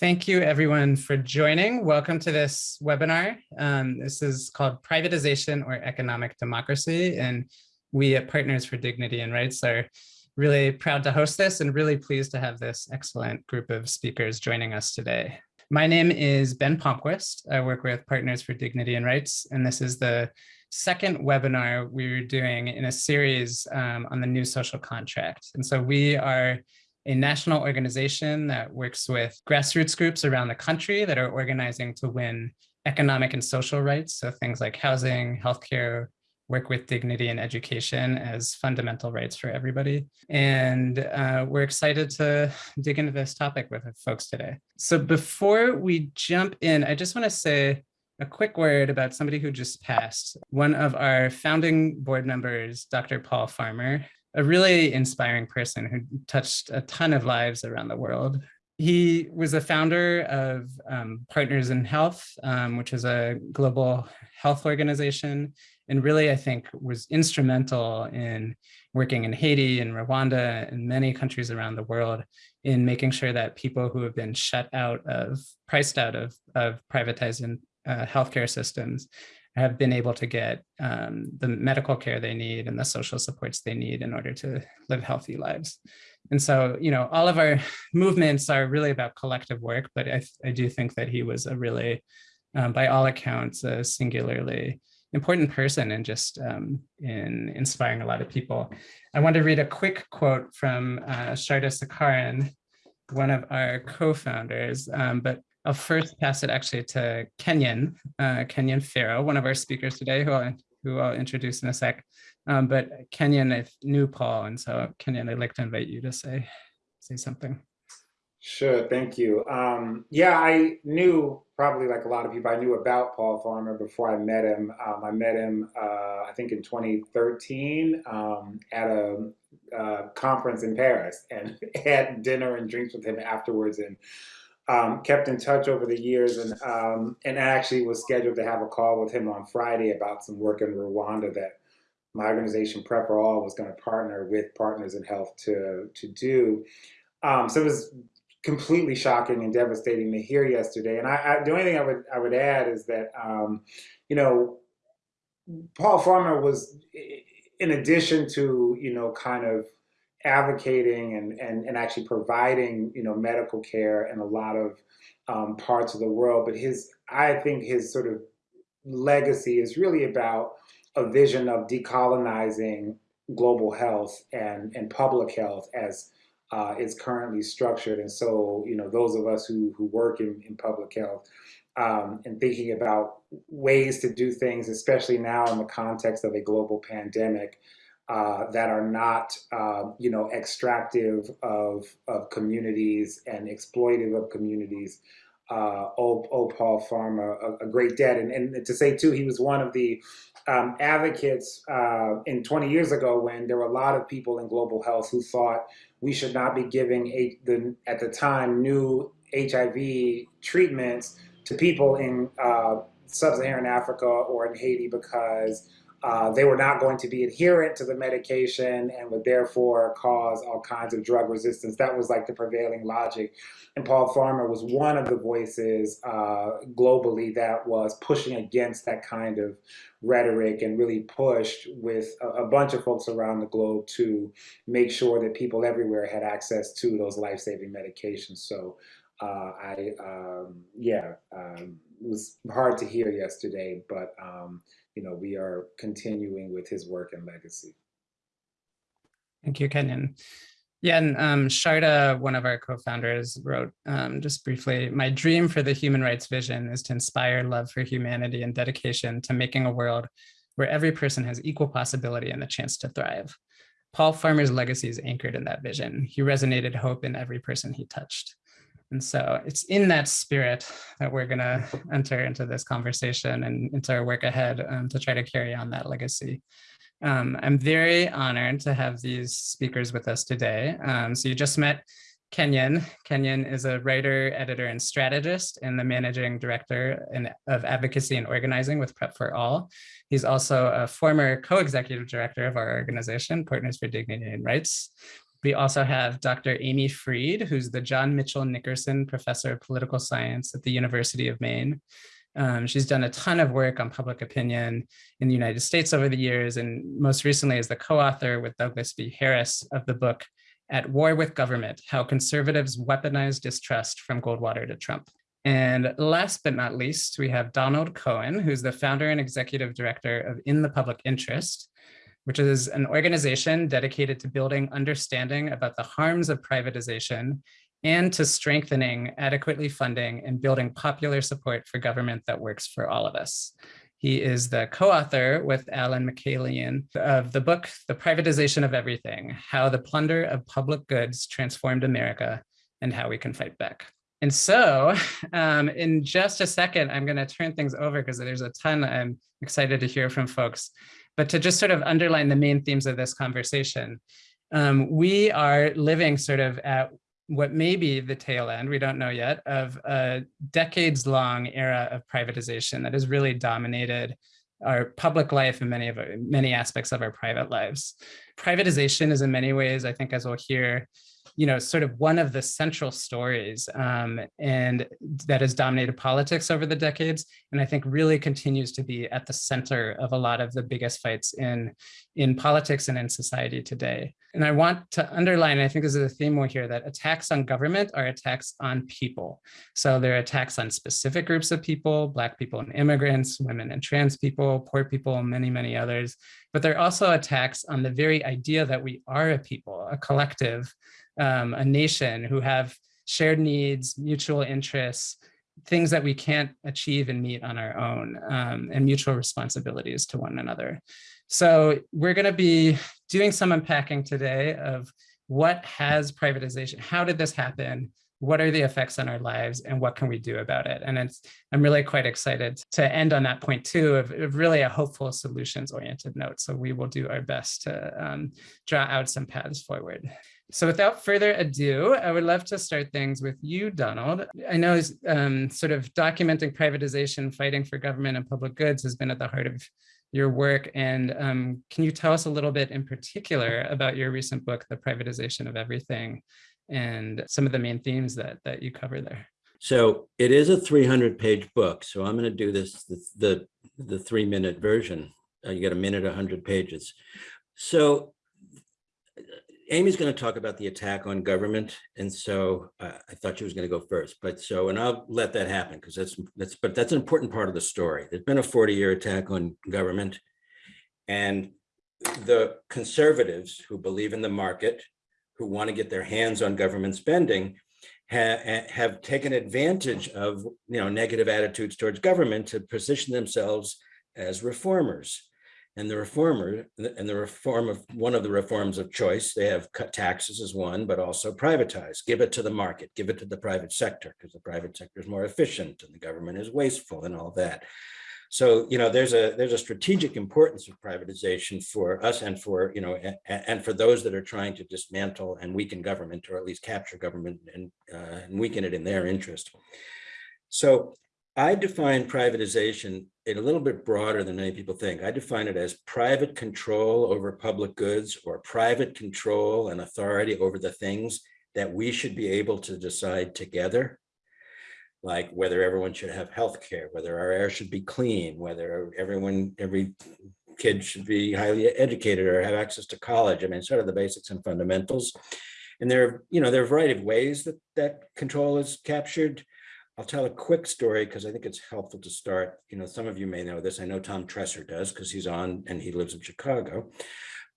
Thank you everyone for joining. Welcome to this webinar. Um, this is called Privatization or Economic Democracy. And we at Partners for Dignity and Rights are really proud to host this and really pleased to have this excellent group of speakers joining us today. My name is Ben Palmquist. I work with Partners for Dignity and Rights, and this is the second webinar we're doing in a series um, on the new social contract. And so we are a national organization that works with grassroots groups around the country that are organizing to win economic and social rights. So things like housing, healthcare, work with dignity and education as fundamental rights for everybody. And uh, we're excited to dig into this topic with folks today. So before we jump in, I just want to say a quick word about somebody who just passed. One of our founding board members, Dr. Paul Farmer, a really inspiring person who touched a ton of lives around the world. He was a founder of um, Partners in Health, um, which is a global health organization, and really, I think, was instrumental in working in Haiti and Rwanda and many countries around the world in making sure that people who have been shut out of, priced out of, of privatized uh, healthcare systems have been able to get um, the medical care they need and the social supports they need in order to live healthy lives. And so, you know, all of our movements are really about collective work, but I, I do think that he was a really, um, by all accounts, a singularly important person and just um, in inspiring a lot of people. I want to read a quick quote from uh, Sharda Sakaran, one of our co-founders, um, but I'll first pass it actually to Kenyon, uh, Kenyon Farrow, one of our speakers today, who I'll, who I'll introduce in a sec. Um, but Kenyon, I knew Paul, and so Kenyon, I'd like to invite you to say, say something. Sure, thank you. Um, yeah, I knew probably like a lot of people, I knew about Paul Farmer before I met him. Um, I met him, uh, I think in 2013 um, at a uh, conference in Paris and had dinner and drinks with him afterwards. And um, kept in touch over the years and um, and actually was scheduled to have a call with him on Friday about some work in Rwanda that my organization PrEP4All was going to partner with Partners in Health to to do. Um, so it was completely shocking and devastating to hear yesterday. And I, I the only thing I would I would add is that um, you know Paul Farmer was in addition to you know kind of advocating and, and, and actually providing, you know, medical care in a lot of um, parts of the world. But his, I think his sort of legacy is really about a vision of decolonizing global health and, and public health as uh, currently structured. And so, you know, those of us who, who work in, in public health um, and thinking about ways to do things, especially now in the context of a global pandemic, uh, that are not, uh, you know, extractive of, of communities and exploitive of communities. Uh, oh, oh, Paul Farmer, a, a, great dad. And, and to say, too, he was one of the um, advocates uh, in 20 years ago when there were a lot of people in global health who thought we should not be giving, a, the, at the time, new HIV treatments to people in uh, sub-Saharan Africa or in Haiti because uh, they were not going to be adherent to the medication and would therefore cause all kinds of drug resistance. That was like the prevailing logic. And Paul Farmer was one of the voices uh, globally that was pushing against that kind of rhetoric and really pushed with a, a, bunch of folks around the globe to make sure that people everywhere had access to those life-saving medications. So uh, I, um, yeah, um, it was hard to hear yesterday, but um, you know, we are continuing with his work and legacy. Thank you, Kenyon. Yeah, and um, Sharda, one of our co-founders, wrote um, just briefly, my dream for the human rights vision is to inspire love for humanity and dedication to making a world where every person has equal possibility and the chance to thrive. Paul Farmer's legacy is anchored in that vision. He resonated hope in every person he touched. And so it's in that spirit that we're going to enter into this conversation and into our work ahead um, to try to carry on that legacy. Um, I'm very honored to have these speakers with us today. Um, so you just met Kenyon. Kenyon is a writer, editor, and strategist and the managing director in, of advocacy and organizing with PrEP4All. He's also a former co-executive director of our organization, Partners for Dignity and Rights. We also have Dr. Amy Freed, who's the John Mitchell Nickerson Professor of Political Science at the University of Maine. Um, she's done a ton of work on public opinion in the United States over the years, and most recently is the co-author with Douglas B. Harris of the book At War with Government, How Conservatives Weaponize Distrust from Goldwater to Trump. And last but not least, we have Donald Cohen, who's the founder and executive director of In the Public Interest, which is an organization dedicated to building understanding about the harms of privatization and to strengthening adequately funding and building popular support for government that works for all of us. He is the co-author with Allen Mikaelian of the book, The Privatization of Everything, How the Plunder of Public Goods Transformed America and How We Can Fight Back. And so um, in just a second, I'm gonna turn things over because there's a ton I'm excited to hear from folks. But to just sort of underline the main themes of this conversation, um, we are living sort of at what may be the tail end, we don't know yet, of a decades long era of privatization that has really dominated our public life and many of our, many aspects of our private lives. Privatization is in many ways, I think as we'll hear, you know, sort of one of the central stories um, and that has dominated politics over the decades. And I think really continues to be at the center of a lot of the biggest fights in, in politics and in society today. And I want to underline, I think this is a theme we'll hear, that attacks on government are attacks on people. So they're attacks on specific groups of people, Black people and immigrants, women and trans people, poor people, many, many others. But they're also attacks on the very idea that we are a people, a collective, um, a nation who have shared needs, mutual interests, things that we can't achieve and meet on our own, um, and mutual responsibilities to one another. So we're going to be doing some unpacking today of what has privatization, how did this happen, what are the effects on our lives and what can we do about it? And it's, I'm really quite excited to end on that point too, of, of really a hopeful solutions oriented note. So we will do our best to um, draw out some paths forward. So without further ado, I would love to start things with you, Donald. I know um, sort of documenting privatization, fighting for government and public goods has been at the heart of your work. And um, can you tell us a little bit in particular about your recent book, The Privatization of Everything, and some of the main themes that, that you cover there? So it is a 300 page book. So I'm going to do this, the, the, the three minute version. Uh, you get a minute, 100 pages. So Amy's going to talk about the attack on government, and so uh, I thought she was going to go first. But so, and I'll let that happen because that's that's but that's an important part of the story. There's been a 40-year attack on government, and the conservatives who believe in the market, who want to get their hands on government spending, have have taken advantage of you know negative attitudes towards government to position themselves as reformers and the reformer and the reform of one of the reforms of choice they have cut taxes as one but also privatize give it to the market give it to the private sector because the private sector is more efficient and the government is wasteful and all that. So you know there's a there's a strategic importance of privatization for us and for you know and, and for those that are trying to dismantle and weaken government or at least capture government and, uh, and weaken it in their interest. So I define privatization a little bit broader than many people think. I define it as private control over public goods or private control and authority over the things that we should be able to decide together, like whether everyone should have health care, whether our air should be clean, whether everyone, every kid should be highly educated or have access to college. I mean, sort of the basics and fundamentals. And there, are, you know, there are a variety of ways that that control is captured. I'll tell a quick story because I think it's helpful to start. You know, some of you may know this. I know Tom Tresser does because he's on and he lives in Chicago.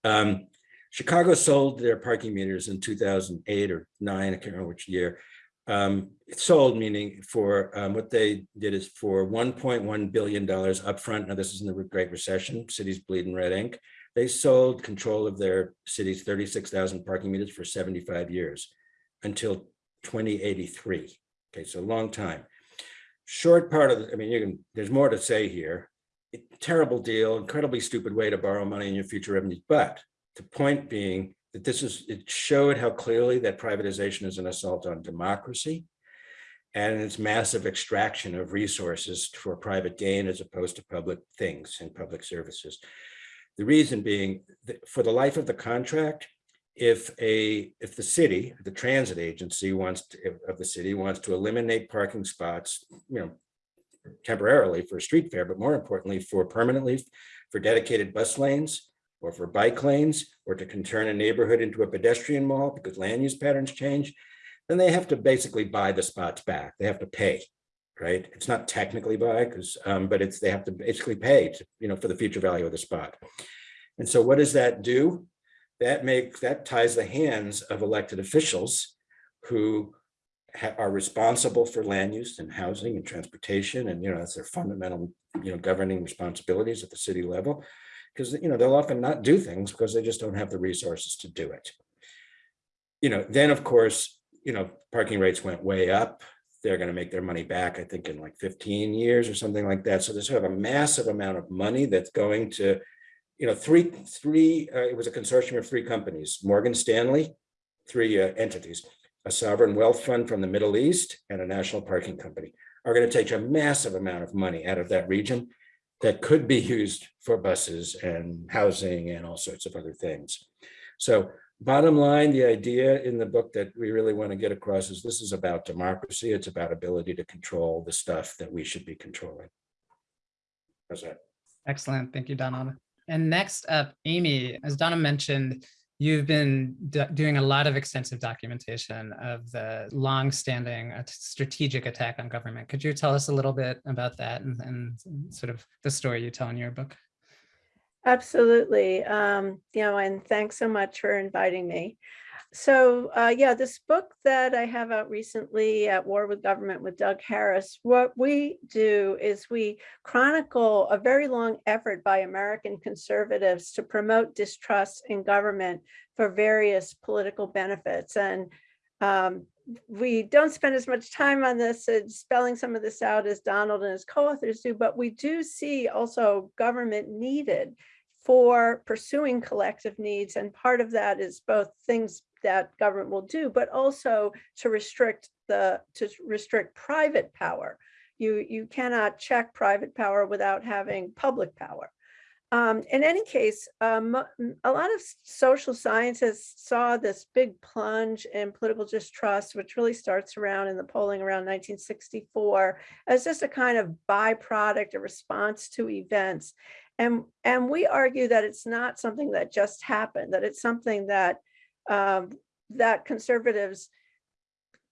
Um, Chicago sold their parking meters in 2008 or nine, I can't remember which year. Um, it sold, meaning for um, what they did is for $1.1 billion upfront. Now, this is in the Great Recession, cities bleeding red ink. They sold control of their city's 36,000 parking meters for 75 years until 2083. Okay, so long time. Short part of, the, I mean, you can, there's more to say here. It, terrible deal, incredibly stupid way to borrow money in your future revenues. But the point being that this is, it showed how clearly that privatization is an assault on democracy and its massive extraction of resources for private gain as opposed to public things and public services. The reason being that for the life of the contract, if a, if the city, the transit agency wants to, of the city wants to eliminate parking spots, you know, temporarily for a street fair, but more importantly for permanently for dedicated bus lanes or for bike lanes or to turn a neighborhood into a pedestrian mall because land use patterns change, then they have to basically buy the spots back. They have to pay, right? It's not technically buy because, um, but it's, they have to basically pay to, you know, for the future value of the spot. And so what does that do? That makes, that ties the hands of elected officials who are responsible for land use and housing and transportation. And, you know, that's their fundamental, you know, governing responsibilities at the city level. Because, you know, they'll often not do things because they just don't have the resources to do it. You know, then of course, you know, parking rates went way up. They're going to make their money back, I think, in like 15 years or something like that. So there's sort of a massive amount of money that's going to, you know, three, three, uh, it was a consortium of three companies, Morgan Stanley, three uh, entities, a sovereign wealth fund from the Middle East and a national parking company are going to take a massive amount of money out of that region that could be used for buses and housing and all sorts of other things. So bottom line, the idea in the book that we really want to get across is this is about democracy. It's about ability to control the stuff that we should be controlling. How's that? Excellent. Thank you, Donald. And next up, Amy, as Donald mentioned, you've been do- doing a lot of extensive documentation of the long-standing strategic attack on government. Could you tell us a little bit about that and, and sort of the story you tell in your book? Absolutely. Um, you know, and thanks so much for inviting me. So, uh, yeah, this book that I have out recently, At War with Government with Doug Harris, what we do is we chronicle a very long effort by American conservatives to promote distrust in government for various political benefits. And um, we don't spend as much time on this and spelling some of this out as Donald and his co-authors do, but we do see also government needed for pursuing collective needs. And part of that is both things that government will do, but also to restrict the, to restrict private power. You, you cannot check private power without having public power. Um, in any case, um, a lot of social scientists saw this big plunge in political distrust, which really starts around in the polling around 1964, as just a kind of byproduct, a response to events. And, and we argue that it's not something that just happened, that it's something that um, that conservatives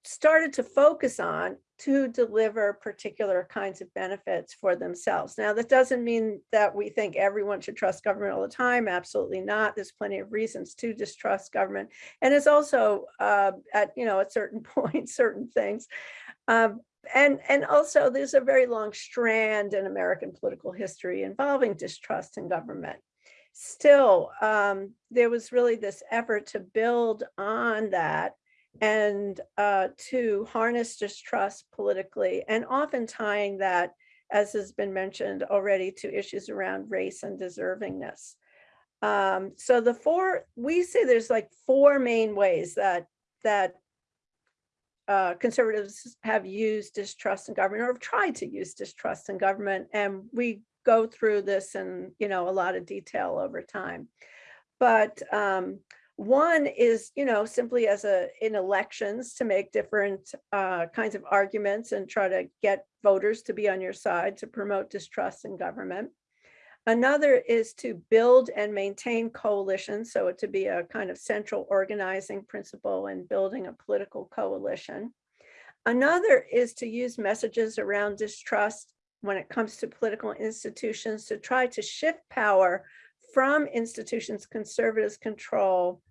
started to focus on to deliver particular kinds of benefits for themselves. Now, that doesn't mean that we think everyone should trust government all the time. Absolutely not. There's plenty of reasons to distrust government. And it's also uh, at, you know, at certain points, certain things. Um, and, and also there's a very long strand in American political history involving distrust in government still, um, there was really this effort to build on that and uh, to harness distrust politically, and often tying that, as has been mentioned already, to issues around race and deservingness. Um, so the four, we say there's like four main ways that that uh, conservatives have used distrust in government or have tried to use distrust in government, and we go through this in, you know, a lot of detail over time. But um, one is, you know, simply as a, in elections to make different uh, kinds of arguments and try to get voters to be on your side to promote distrust in government. Another is to build and maintain coalitions, so it to be a kind of central organizing principle in building a political coalition. Another is to use messages around distrust when it comes to political institutions to try to shift power from institutions conservatives control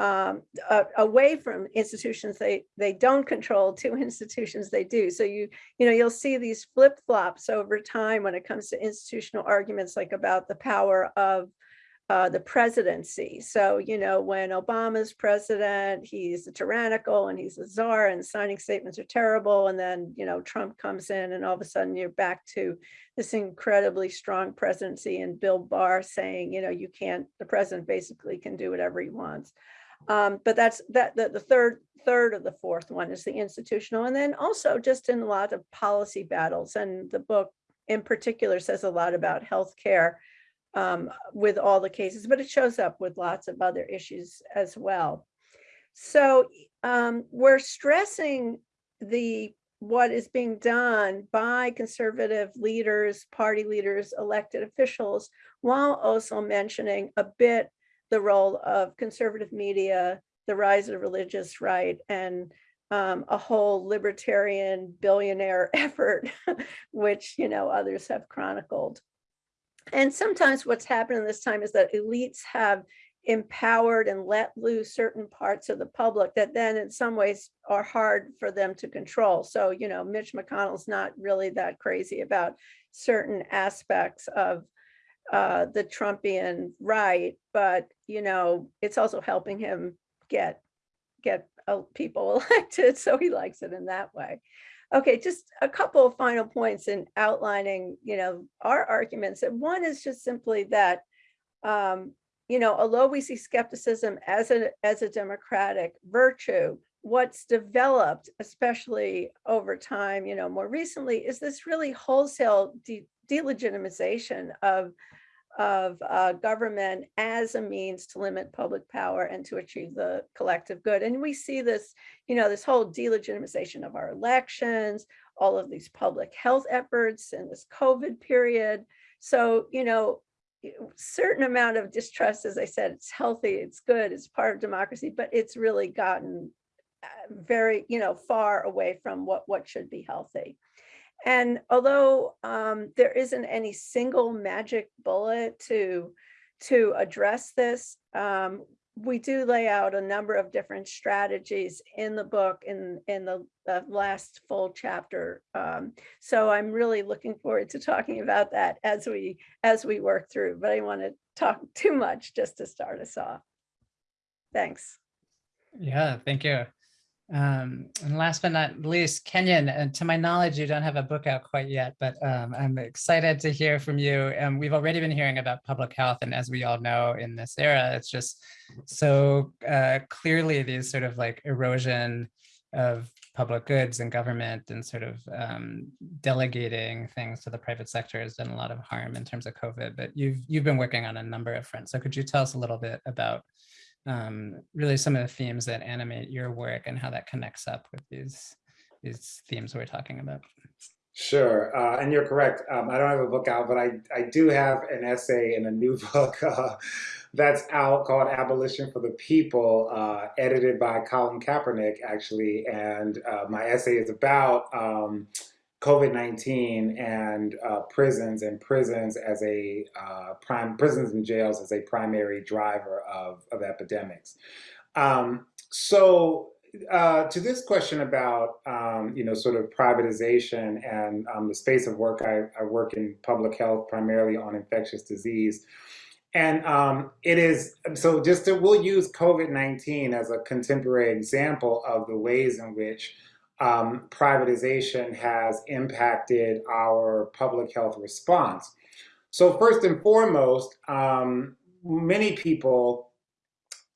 um, uh, away from institutions they they don't control to institutions they do. So you you know you'll see these flip flops over time when it comes to institutional arguments like about the power of uh, the presidency. So, you know, when Obama's president, he's tyrannical and he's a czar and signing statements are terrible. And then, you know, Trump comes in and all of a sudden you're back to this incredibly strong presidency and Bill Barr saying, you know, you can't, the president basically can do whatever he wants. Um, but that's that the, the third third of the fourth one is the institutional. And then also just in a lot of policy battles and the book in particular says a lot about healthcare um, with all the cases, but it shows up with lots of other issues as well. So um, we're stressing the what is being done by conservative leaders, party leaders, elected officials, while also mentioning a bit the role of conservative media, the rise of religious right, and um, a whole libertarian billionaire effort, which you know others have chronicled. And sometimes what's happened in this time is that elites have empowered and let loose certain parts of the public that then in some ways are hard for them to control. So, you know, Mitch McConnell's not really that crazy about certain aspects of uh, the Trumpian right, but, you know, it's also helping him get get uh, people elected. So he likes it in that way. Okay, just a couple of final points in outlining, you know, our arguments. And one is just simply that um, you know, although we see skepticism as a, as a democratic virtue, what's developed, especially over time, you know, more recently, is this really wholesale de delegitimization of, of uh, government as a means to limit public power and to achieve the collective good. And we see this, you know, this whole delegitimization of our elections, all of these public health efforts in this COVID period. So, you know, certain amount of distrust, as I said, it's healthy, it's good, it's part of democracy, but it's really gotten uh, very, you know, far away from what, what should be healthy. And although um, there isn't any single magic bullet to, to address this, um, we do lay out a number of different strategies in the book in in the, the last full chapter. Um, so i'm really looking forward to talking about that as we as we work through but i want to talk too much just to start us off. Thanks. Yeah thank you um, and last but not least, Kenyon, and to my knowledge, you don't have a book out quite yet, but um, I'm excited to hear from you. And we've already been hearing about public health. And as we all know in this era, it's just so uh, clearly these sort of like erosion of public goods and government and sort of um, delegating things to the private sector has done a lot of harm in terms of COVID, but you've, you've been working on a number of fronts. So could you tell us a little bit about um, really some of the themes that animate your work and how that connects up with these these themes we're talking about. Sure, uh, and you're correct. Um, I don't have a book out, but I, I do have an essay in a new book uh, that's out called Abolition for the People, uh, edited by Colin Kaepernick, actually. And uh, my essay is about um, COVID-19 and uh, prisons and prisons as a uh, prime prisons and jails as a primary driver of, of epidemics. Um, so uh, to this question about um, you know sort of privatization and um, the space of work, I, I, work in public health primarily on infectious disease. And um, it is, so just to, we'll use COVID-19 as a contemporary example of the ways in which um, privatization has impacted our public health response. So first and foremost, um, many people,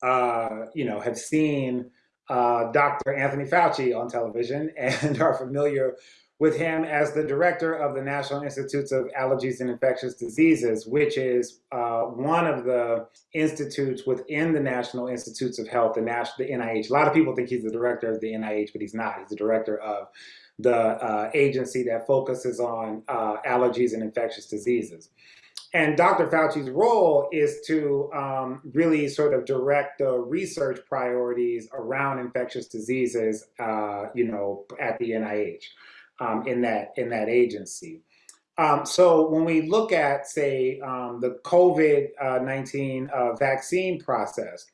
uh, you know, have seen uh, Dr. Anthony Fauci on television and are familiar with him as the director of the National Institutes of Allergies and Infectious Diseases, which is uh, one of the institutes within the National Institutes of Health, the, National, the NIH. A lot of people think he's the director of the NIH, but he's not. He's the director of the uh, agency that focuses on uh, allergies and infectious diseases. And Dr. Fauci's role is to um, really sort of direct the research priorities around infectious diseases, uh, you know, at the NIH um, in that in that agency. Um, so when we look at, say, um, the COVID-19 uh, vaccine process,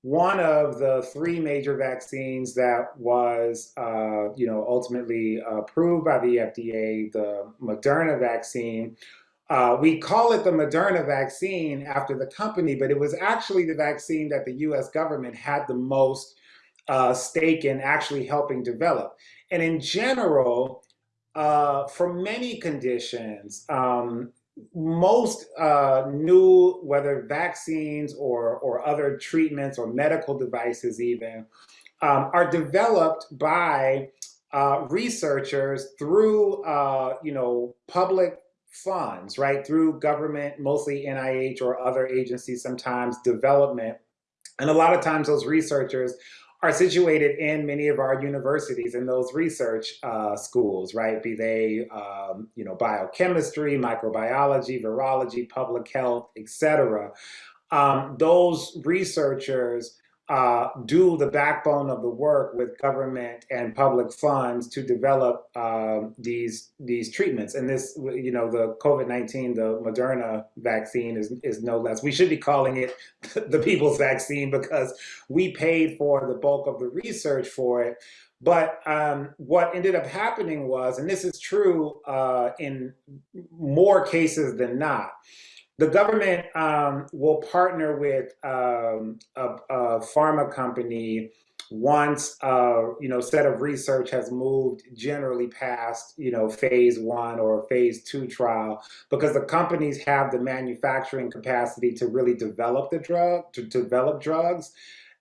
one of the three major vaccines that was, uh, you know, ultimately approved by the FDA, the Moderna vaccine, uh, we call it the Moderna vaccine after the company, but it was actually the vaccine that the US government had the most uh, stake in actually helping develop. And in general, uh, for many conditions, um, most uh, new, whether vaccines or, or other treatments or medical devices even, um, are developed by uh, researchers through, uh, you know, public funds, right, through government, mostly NIH or other agencies, sometimes development. And a lot of times those researchers are situated in many of our universities in those research uh, schools, right? Be they, um, you know, biochemistry, microbiology, virology, public health, et cetera. Um, those researchers uh, do the backbone of the work with government and public funds to develop um, these these treatments. And this, you know, the COVID nineteen, the Moderna vaccine is is no less. We should be calling it the people's vaccine because we paid for the bulk of the research for it. But um, what ended up happening was, and this is true uh, in more cases than not the government um, will partner with um, a, a, pharma company once a you know set of research has moved generally past you know phase one or phase two trial because the companies have the manufacturing capacity to really develop the drug to develop drugs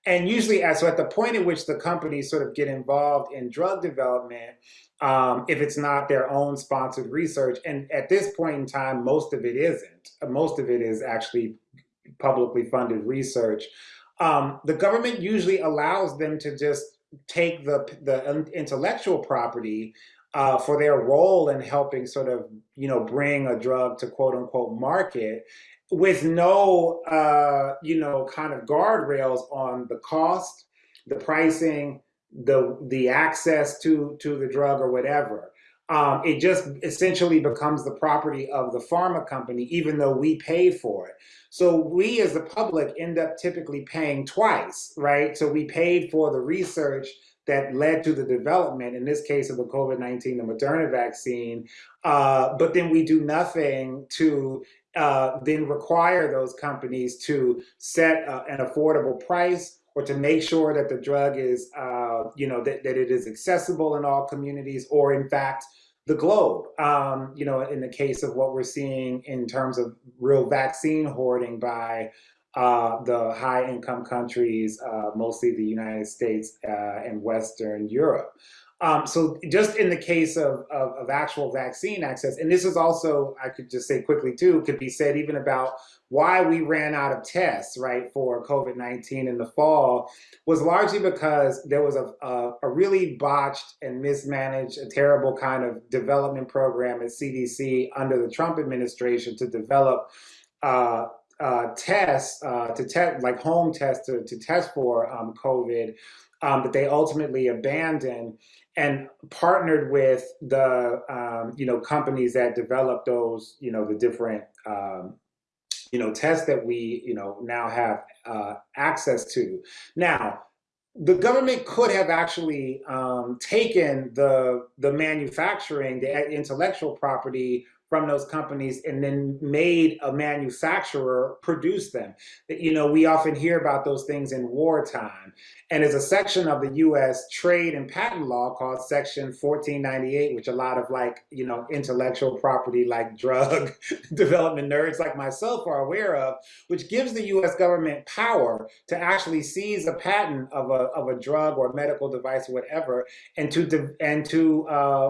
and usually at, so at the point at which the companies sort of get involved in drug development um, if it's not their own sponsored research. And at this point in time, most of it isn't. Most of it is actually publicly funded research. Um, the government usually allows them to just take the, the intellectual property uh, for their role in helping sort of, you know, bring a drug to quote unquote market with no, uh, you know, kind of guardrails on the cost, the pricing, the the access to to the drug or whatever. Um, it just essentially becomes the property of the pharma company, even though we paid for it. So we as the public end up typically paying twice, right? So we paid for the research that led to the development, in this case of the COVID-19, the Moderna vaccine, uh, but then we do nothing to uh, then require those companies to set uh, an affordable price or to make sure that the drug is, uh, you know, that, that it is accessible in all communities or in fact, the globe. Um, you know, in the case of what we're seeing in terms of real vaccine hoarding by uh, the high income countries, uh, mostly the United States uh, and Western Europe. Um, so just in the case of, of, of, actual vaccine access, and this is also, I could just say quickly too, could be said even about why we ran out of tests, right, for COVID-19 in the fall was largely because there was a, a, a, really botched and mismanaged, a terrible kind of development program at CDC under the Trump administration to develop uh, uh, tests uh, to test, like home tests to, to test for um, COVID, um, they ultimately abandoned and partnered with the um, you know companies that developed those you know the different um, you know tests that we you know now have uh, access to. Now the government could have actually um, taken the the manufacturing the intellectual property from those companies and then made a manufacturer produce them. You know, we often hear about those things in wartime. And there's a section of the US trade and patent law called section 1498, which a lot of like, you know, intellectual property like drug development nerds like myself are aware of, which gives the US government power to actually seize a patent of a, of a drug or medical device or whatever and to, and to uh,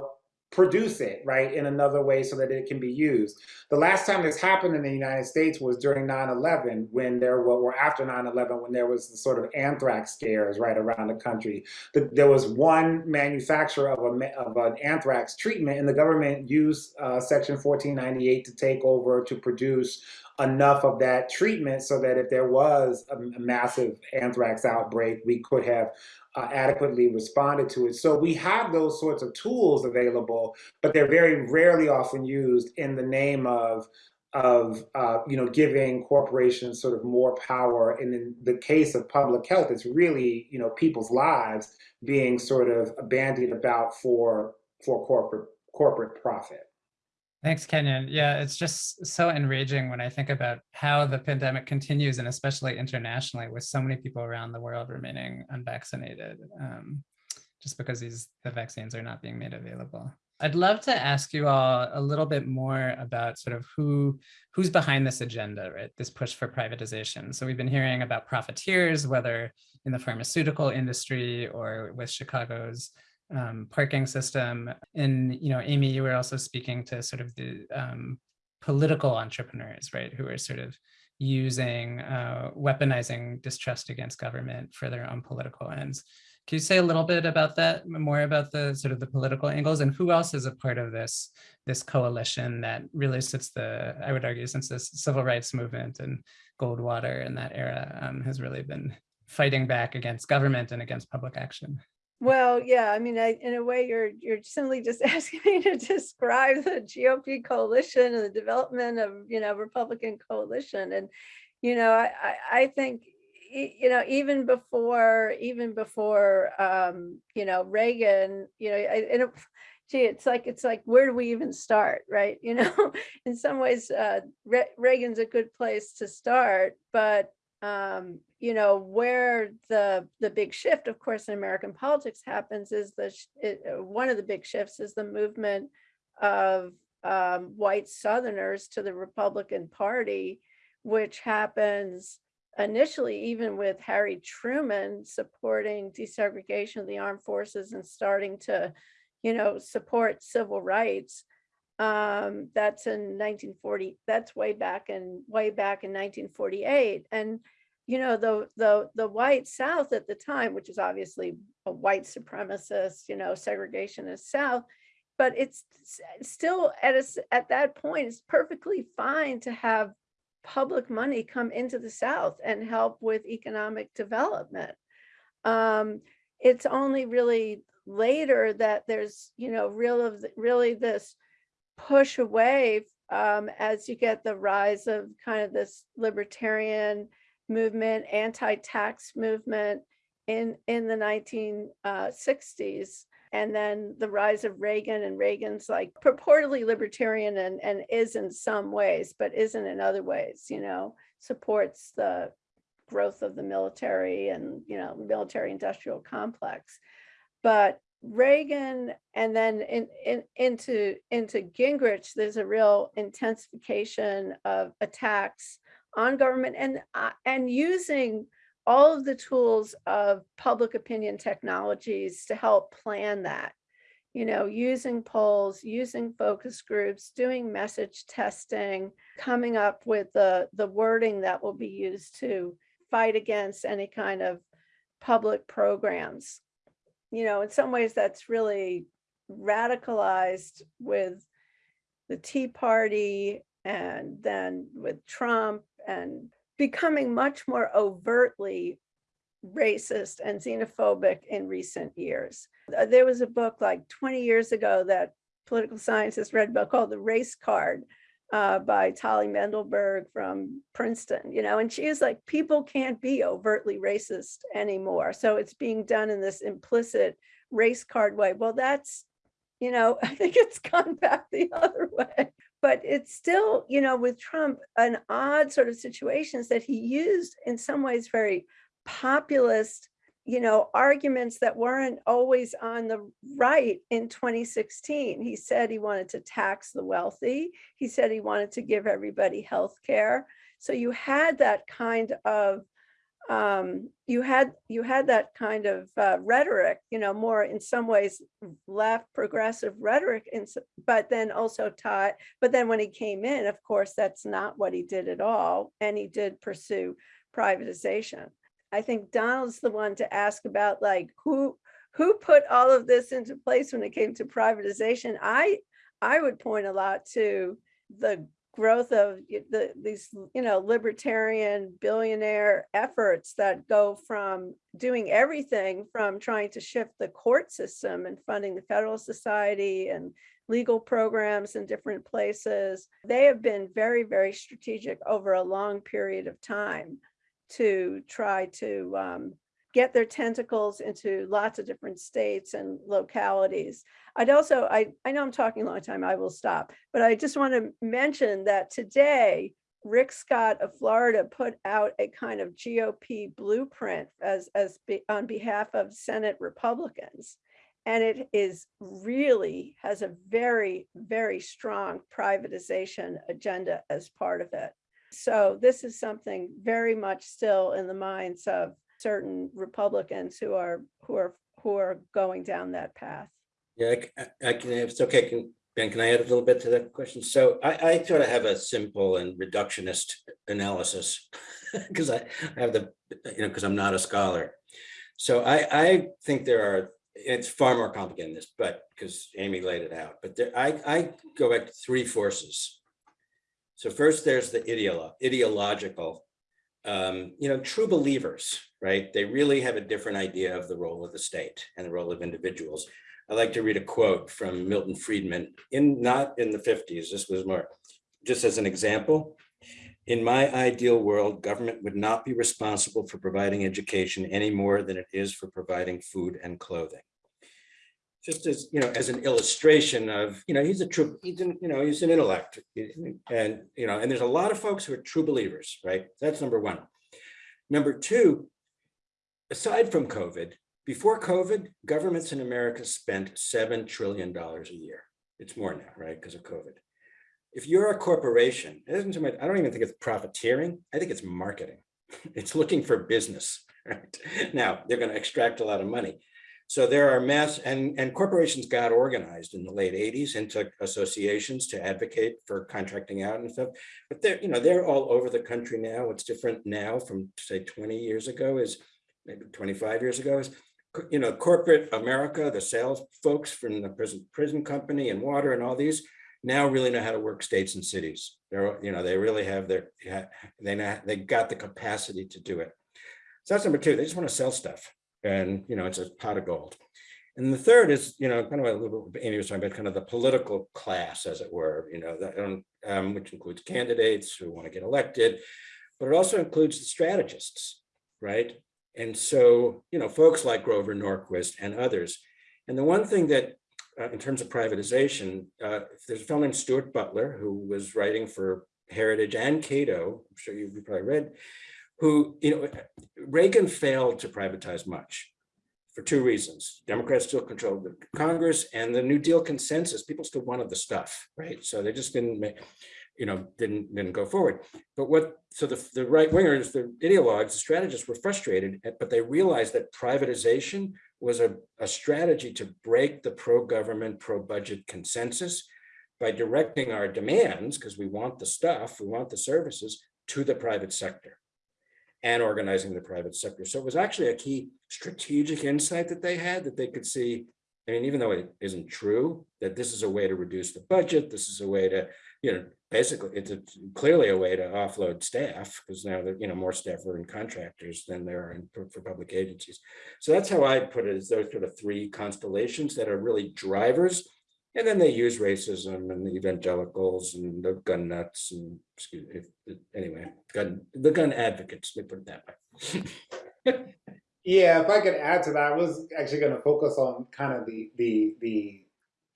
produce it, right, in another way so that it can be used. The last time this happened in the United States was during 9-11 when there were, or after 9-11 when there was the sort of anthrax scares right around the country. The, there was one manufacturer of, a, of an anthrax treatment and the government used uh, section 1498 to take over to produce enough of that treatment so that if there was a, a massive anthrax outbreak, we could have uh, adequately responded to it. So we have those sorts of tools available, but they're very rarely often used in the name of of uh, you know giving corporations sort of more power. And in the case of public health, it's really you know people's lives being sort of bandied about for for corporate corporate profit. Thanks, Kenyon. Yeah, it's just so enraging when I think about how the pandemic continues, and especially internationally, with so many people around the world remaining unvaccinated, um, just because these the vaccines are not being made available. I'd love to ask you all a little bit more about sort of who who's behind this agenda, right? This push for privatization. So we've been hearing about profiteers, whether in the pharmaceutical industry or with Chicago's um, parking system. And, you know, Amy, you were also speaking to sort of the um, political entrepreneurs, right, who are sort of using, uh, weaponizing distrust against government for their own political ends. Can you say a little bit about that, more about the sort of the political angles and who else is a part of this, this coalition that really sits the, I would argue, since this civil rights movement and Goldwater in that era um, has really been fighting back against government and against public action. Well, yeah, I mean, I, in a way, you're you're simply just asking me to describe the GOP coalition and the development of, you know, Republican coalition. And, you know, I, I, think, you know, even before, even before, um, you know, Reagan, you know, I, and gee, it's like, it's like, where do we even start, right? You know, in some ways, uh, Re- Reagan's a good place to start, but um, you know, where the the big shift, of course, in American politics happens is the it, uh, one of the big shifts is the movement of um, white Southerners to the Republican Party, which happens initially even with Harry Truman supporting desegregation of the armed forces and starting to, you know, support civil rights. Um that's in 1940 that's way back in way back in 1948 and you know the the the white south at the time which is obviously a white supremacist you know segregationist south but it's still at us at that point it's perfectly fine to have public money come into the south and help with economic development. Um it's only really later that there's you know real of the- really this push away um, as you get the rise of kind of this libertarian movement, anti-tax movement in in the 1960s. Uh, and then the rise of Reagan and Reagan's like purportedly libertarian and, and is in some ways, but isn't in other ways, you know, supports the growth of the military and, you know, military industrial complex. But Reagan and then in, in, into, into Gingrich, there's a real intensification of attacks on government and, uh, and using all of the tools of public opinion technologies to help plan that. You know, using polls, using focus groups, doing message testing, coming up with the, the wording that will be used to fight against any kind of public programs you know, in some ways that's really radicalized with the Tea Party and then with Trump and becoming much more overtly racist and xenophobic in recent years. Uh, There was a book like 20 years ago that political scientists read about called The Race Card uh, by Tali Mendelberg from Princeton, you know, and she is like, people can't be overtly racist anymore. So it's being done in this implicit race card way. Well, that's, you know, I think it's gone back the other way. But it's still, you know, with Trump, an odd sort of situations that he used in some ways very populist, you know, arguments that weren't always on the right in 2016. He said he wanted to tax the wealthy. He said he wanted to give everybody health care. So you had that kind of um, you had you had that kind of uh, rhetoric, you know, more in some ways left progressive rhetoric, but then also taught. But then when he came in, of course, that's not what he did at all, and he did pursue privatization. I think Donald's the one to ask about like who who put all of this into place when it came to privatization. I I would point a lot to the growth of the these you know libertarian billionaire efforts that go from doing everything from trying to shift the court system and funding the federal society and legal programs in different places they have been very very strategic over a long period of time to try to um, get their tentacles into lots of different states and localities. I'd also, I, I know I'm talking a long time, I will stop, but I just want to mention that today, Rick Scott of Florida put out a kind of GOP blueprint as, as be, on behalf of Senate Republicans. And it is really has a very, very strong privatization agenda as part of it. So this is something very much still in the minds of certain Republicans who are, who are, who are going down that path. Yeah, uh, I can, if it's okay, can Ben, can I add a little bit to that question? So I, I sort of have a simple and reductionist analysis because I have the, you know, because I'm not a scholar. So I, I think there are, it's far more complicated than this, but because Amy laid it out, but there, I, I go back to three forces. So first there's the ideolo ideological, um, you know, true believers, right? They really have a different idea of the role of the state and the role of individuals. I like to read a quote from Milton Friedman in not in the 50s. This was more just as an example. In my ideal world, government would not be responsible for providing education any more than it is for providing food and clothing. Just as, you know, as an illustration of, you know, he's a true, he's an, you know, he's an intellect. And, you know, and there's a lot of folks who are true believers, right? That's number one. Number two, aside from COVID, before COVID, governments in America spent $7 trillion a year. It's more now, right, because of COVID. If you're a corporation, it isn't much, I don't even think it's profiteering. I think it's marketing. It's looking for business, right? Now, they're going to extract a lot of money. So there are mass, and, and corporations got organized in the late 80s into associations to advocate for contracting out and stuff. But they're, you know, they're all over the country now. What's different now from, say, 20 years ago is, maybe 25 years ago is you know, corporate America, the sales folks from the prison prison company and water and all these now really know how to work states and cities. They're, you know, they really have their, they know, they got the capacity to do it. So that's number two, they just want to sell stuff and, you know, it's a pot of gold. And the third is, you know, kind of a little bit, Amy was talking about kind of the political class, as it were, you know, that, um, um, which includes candidates who want to get elected, but it also includes the strategists, right? And so, you know, folks like Grover Norquist and others. And the one thing that, uh, in terms of privatization, uh, there's a fellow named Stuart Butler who was writing for Heritage and Cato, I'm sure you've probably read, who, you know, Reagan failed to privatize much for two reasons. Democrats still controlled the Congress and the New Deal consensus, people still wanted the stuff, right? So they just didn't make, you know, didn't didn't go forward. But what so the, the right wingers, the ideologues, the strategists were frustrated, but they realized that privatization was a, a strategy to break the pro-government, pro-budget consensus by directing our demands, because we want the stuff, we want the services, to the private sector and organizing the private sector. So it was actually a key strategic insight that they had that they could see, I mean, even though it isn't true, that this is a way to reduce the budget, this is a way to you know, basically it's a, clearly a way to offload staff because now there, you know, more staff are in contractors than there are in, for, for, public agencies. So that's how I put it is those sort of three constellations that are really drivers. And then they use racism and the evangelicals and the gun nuts and excuse me, anyway, gun, the gun advocates, let me put it that way. yeah, if I could add to that, I was actually going to focus on kind of the the the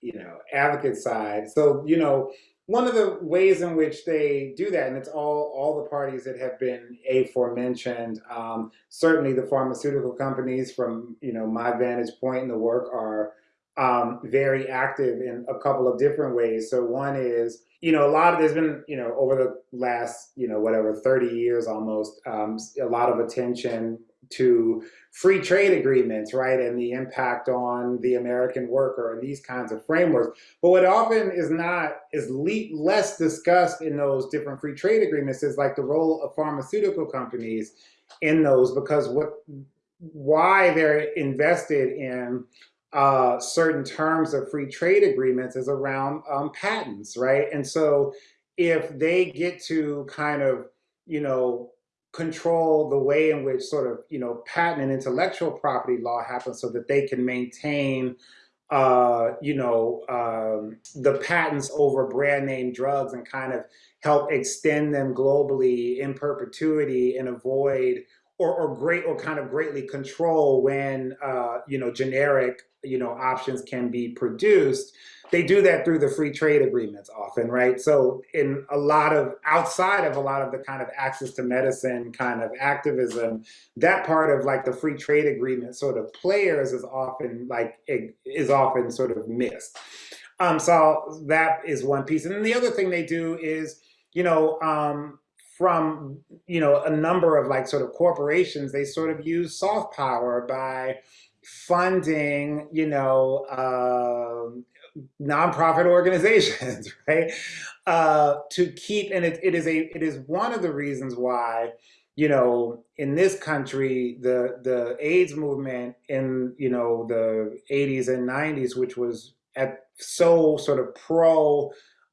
you know advocate side. So you know one of the ways in which they do that, and it's all all the parties that have been aforementioned, um, certainly the pharmaceutical companies from you know my vantage point in the work are um, very active in a couple of different ways. So one is, you know, a lot of there's been, you know, over the last, you know, whatever, 30 years almost, um, a lot of attention to free trade agreements, right, and the impact on the American worker and these kinds of frameworks. But what often is not, is less discussed in those different free trade agreements is like the role of pharmaceutical companies in those, because what, why they're invested in uh, certain terms of free trade agreements is around um, patents, right? And so if they get to kind of, you know, control the way in which sort of, you know, patent and intellectual property law happens so that they can maintain, uh, you know, um, the patents over brand name drugs and kind of help extend them globally in perpetuity and avoid or, or great or kind of greatly control when, uh, you know, generic, you know, options can be produced they do that through the free trade agreements often, right? So in a lot of, outside of a lot of the kind of access to medicine kind of activism, that part of like the free trade agreement sort of players is often like, is often sort of missed. Um, so that is one piece. And then the other thing they do is, you know, um, from, you know, a number of like sort of corporations, they sort of use soft power by funding, you know, um, nonprofit organizations, right? Uh, to keep, and it, it is a, it is one of the reasons why, you know, in this country, the the AIDS movement in you know the 80s and 90s, which was at so sort of pro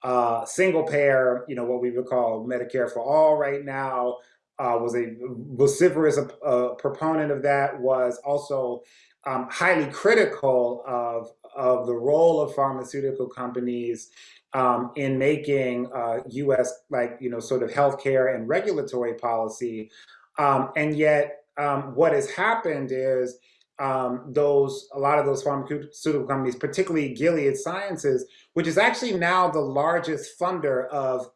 uh, single payer, you know, what we would call Medicare for all right now, uh, was a vociferous uh, proponent of that, was also um, highly critical of, of the role of pharmaceutical companies um, in making uh, U.S. like you know sort of healthcare and regulatory policy, um, and yet um, what has happened is um, those a lot of those pharmaceutical companies, particularly Gilead Sciences, which is actually now the largest funder of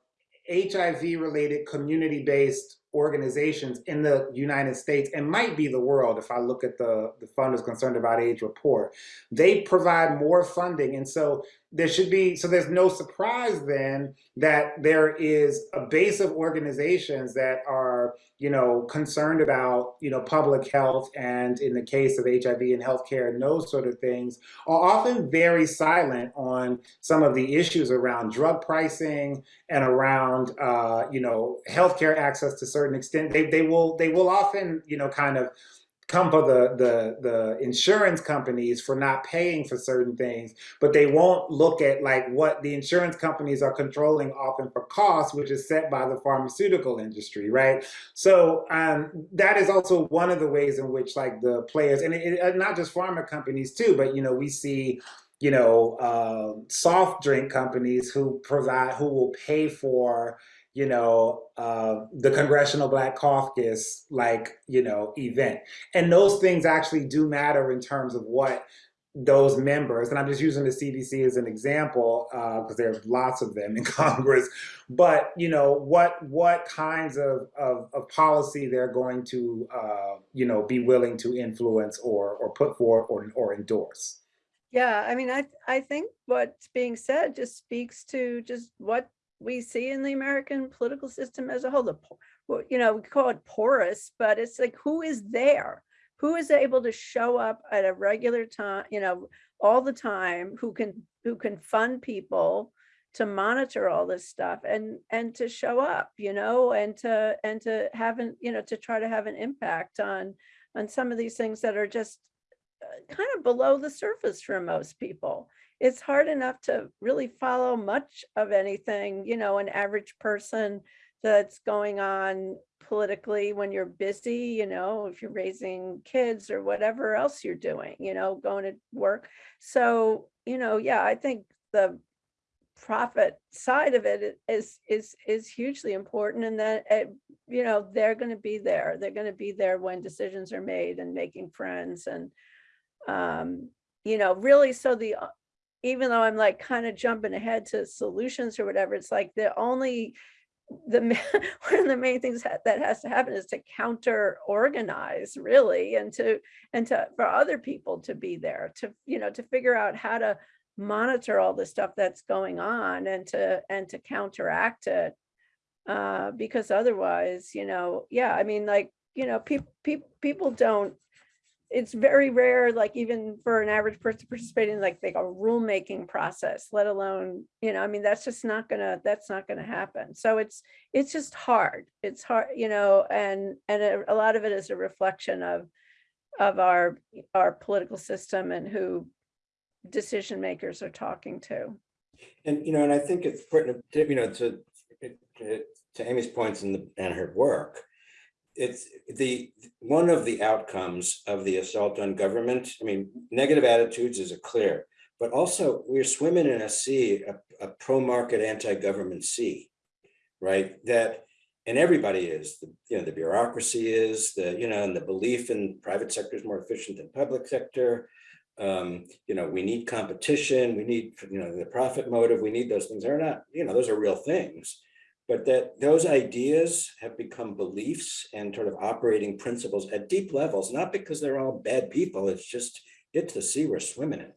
HIV-related community-based organizations in the United States and might be the world if I look at the, the funders concerned about AIDS report. They provide more funding. And so there should be, so there's no surprise then that there is a base of organizations that are, you know, concerned about, you know, public health and in the case of HIV and healthcare and those sort of things are often very silent on some of the issues around drug pricing and around, uh, you know, healthcare access to certain extent. They, they will, they will often, you know, kind of come for the, the, the insurance companies for not paying for certain things, but they won't look at like what the insurance companies are controlling often for costs, which is set by the pharmaceutical industry, right? So um, that is also one of the ways in which like the players, and it, it, not just pharma companies too, but you know, we see you know, uh, soft drink companies who provide, who will pay for, you know, uh, the Congressional Black Caucus, like, you know, event. And those things actually do matter in terms of what those members, and I'm just using the CBC as an example because uh, there's lots of them in Congress, but you know what what kinds of, of, of policy they're going to uh, you know be willing to influence or or put forward or, or endorse. Yeah, I mean, I I think what's being said just speaks to just what we see in the American political system as a whole. The, you know, we call it porous, but it's like who is there? Who is able to show up at a regular time, you know, all the time, who can who can fund people to monitor all this stuff and and to show up, you know, and to and to have an, you know, to try to have an impact on on some of these things that are just kind of below the surface for most people it's hard enough to really follow much of anything, you know, an average person that's going on politically when you're busy, you know, if you're raising kids or whatever else you're doing, you know, going to work. So, you know, yeah, I think the profit side of it is is is hugely important and that it, you know they're going to be there they're going to be there when decisions are made and making friends and um you know really so the even though I'm like kind of jumping ahead to solutions or whatever, it's like the only the one of the main things that, that has to happen is to counter organize really and to and to for other people to be there to you know to figure out how to monitor all the stuff that's going on and to and to counteract it uh because otherwise you know yeah i mean like you know people people people don't it's very rare, like even for an average person participating like like a rulemaking process, let alone, you know, I mean, that's just not gonna, that's not gonna happen. So it's, it's just hard. It's hard, you know, and, and a, a lot of it is a reflection of, of our, our political system and who decision makers are talking to. And, you know, and I think it's to, you know, to, to, to Amy's points and her work, it's the one of the outcomes of the assault on government. I mean, negative attitudes is a clear, but also we're swimming in a sea, a, a pro-market anti-government sea, right? That and everybody is, the, you know, the bureaucracy is, the, you know, and the belief in private sector is more efficient than public sector. Um, you know, we need competition, we need, you know, the profit motive, we need those things. They're not, you know, those are real things but that those ideas have become beliefs and sort of operating principles at deep levels, not because they're all bad people, it's just, it's the sea we're swimming in.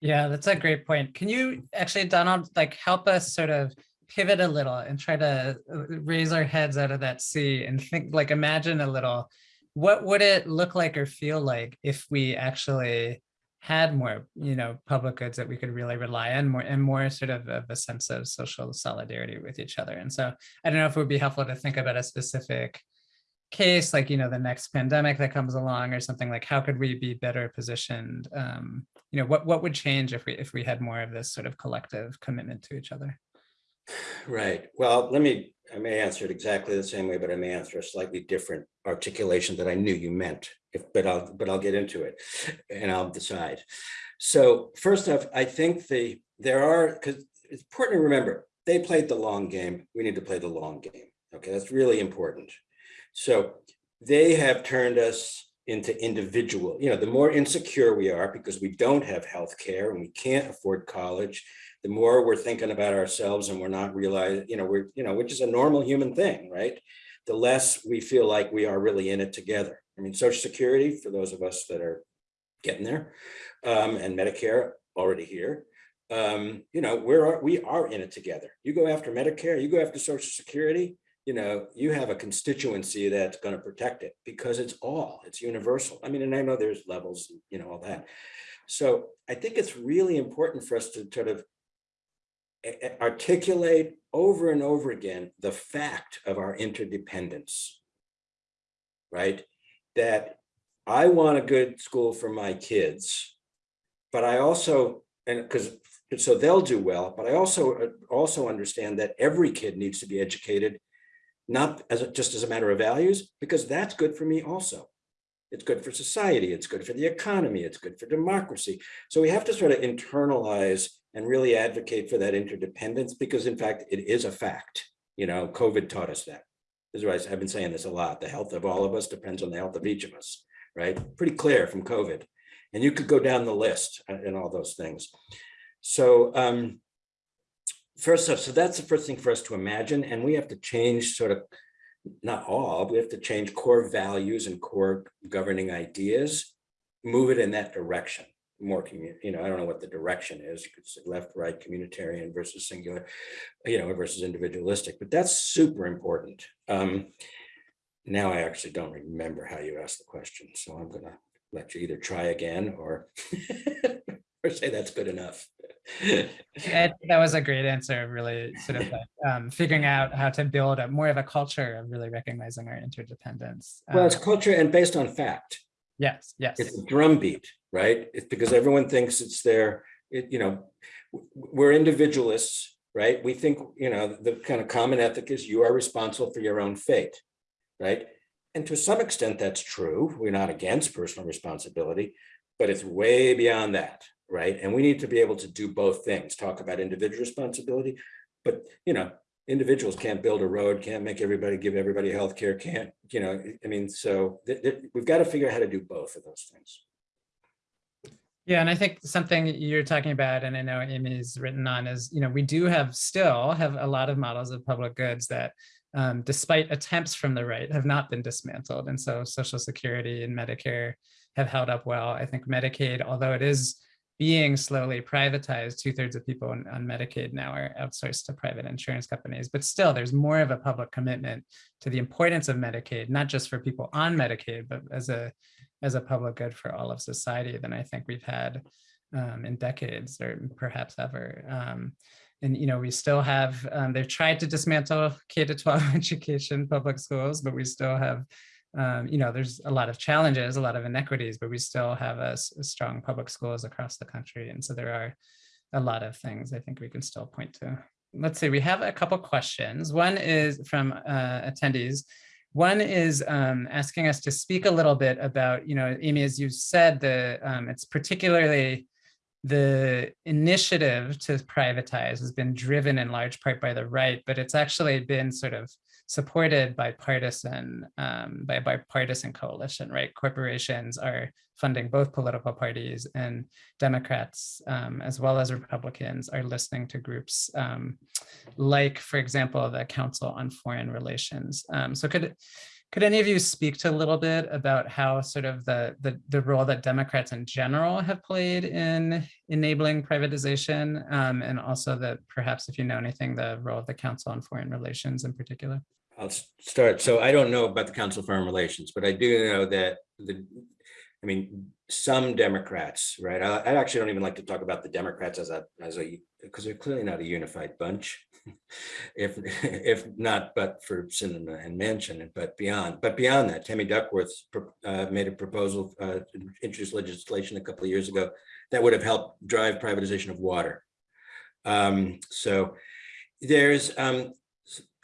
Yeah, that's a great point. Can you actually, Donald, like help us sort of pivot a little and try to uh, raise our heads out of that sea and think, like imagine a little, what would it look like or feel like if we actually had more, you know, public goods that we could really rely on more and more sort of, of a sense of social solidarity with each other. And so I don't know if it would be helpful to think about a specific case, like, you know, the next pandemic that comes along or something like, how could we be better positioned? Um, you know, what, what would change if we, if we had more of this sort of collective commitment to each other? Right. Well, let me, I may answer it exactly the same way, but I may answer a slightly different articulation that I knew you meant. If, but I'll, but I'll get into it and I'll decide. So first off, I think the, there are, because it's important to remember, they played the long game. We need to play the long game. Okay, that's really important. So they have turned us into individual, you know, the more insecure we are because we don't have health care and we can't afford college, the more we're thinking about ourselves and we're not realizing, you know, we're, you know, which is a normal human thing, right? The less we feel like we are really in it together. I mean, Social Security, for those of us that are getting there, um, and Medicare already here, um, you know, we're, we are in it together. You go after Medicare, you go after Social Security, you know, you have a constituency that's going to protect it because it's all, it's universal. I mean, and I know there's levels, you know, all that. So I think it's really important for us to sort of articulate over and over again the fact of our interdependence, right? That I want a good school for my kids, but I also, and because so they'll do well, but I also uh, also understand that every kid needs to be educated, not as a, just as a matter of values, because that's good for me also. It's good for society, it's good for the economy, it's good for democracy. So we have to sort of internalize and really advocate for that interdependence because in fact, it is a fact. You know, COVID taught us that. This is why I've been saying this a lot. The health of all of us depends on the health of each of us, right? Pretty clear from COVID. And you could go down the list and all those things. So um, first up, so that's the first thing for us to imagine. And we have to change sort of, not all, we have to change core values and core governing ideas, move it in that direction more community, you know, I don't know what the direction is, you could say left, right, communitarian versus singular, you know, versus individualistic, but that's super important. Um, now I actually don't remember how you asked the question, so I'm gonna let you either try again or, or say that's good enough. Ed, that was a great answer, really sort of like, um, figuring out how to build a more of a culture of really recognizing our interdependence. Well, it's Um, culture and based on fact. Yes, yes. It's a drumbeat, right? It's because everyone thinks it's their, it, you know, we're individualists, right? We think, you know, the kind of common ethic is you are responsible for your own fate, right? And to some extent, that's true. We're not against personal responsibility, but it's way beyond that, right? And we need to be able to do both things, talk about individual responsibility, but, you know, individuals can't build a road, can't make everybody, give everybody healthcare, can't, you know, I mean, so we've got to figure out how to do both of those things. Yeah, and I think something you're talking about, and I know Amy's written on is, you know, we do have still have a lot of models of public goods that um, despite attempts from the right have not been dismantled. And so Social Security and Medicare have held up well. I think Medicaid, although it is being slowly privatized, two thirds of people on, on Medicaid now are outsourced to private insurance companies, but still there's more of a public commitment to the importance of Medicaid, not just for people on Medicaid, but as a as a public good for all of society than I think we've had um, in decades or perhaps ever. Um, and you know, we still have um, they've tried to dismantle K to 12 education, public schools, but we still have um, you know, there's a lot of challenges, a lot of inequities, but we still have a, a strong public schools across the country. And so there are a lot of things I think we can still point to. Let's see, we have a couple questions. One is from uh, attendees. One is um, asking us to speak a little bit about, you know, Amy, as you said, the um, it's particularly the initiative to privatize has been driven in large part by the right, but it's actually been sort of supported by partisan um, by a bipartisan coalition, right? Corporations are funding both political parties and Democrats um, as well as Republicans are listening to groups um, like, for example, the Council on Foreign Relations. Um, so could could any of you speak to a little bit about how sort of the, the, the role that Democrats in general have played in enabling privatization um, and also that perhaps if you know anything, the role of the Council on Foreign Relations in particular? I'll start. So I don't know about the Council of Foreign Relations, but I do know that the I mean, some Democrats, right? I, I actually don't even like to talk about the Democrats as a, as a, because they're clearly not a unified bunch. If, if not, but for Sinema and Manchin, but beyond, but beyond that, Tammy Duckworth uh, made a proposal, uh, introduced legislation a couple of years ago that would have helped drive privatization of water. Um, so there's, um,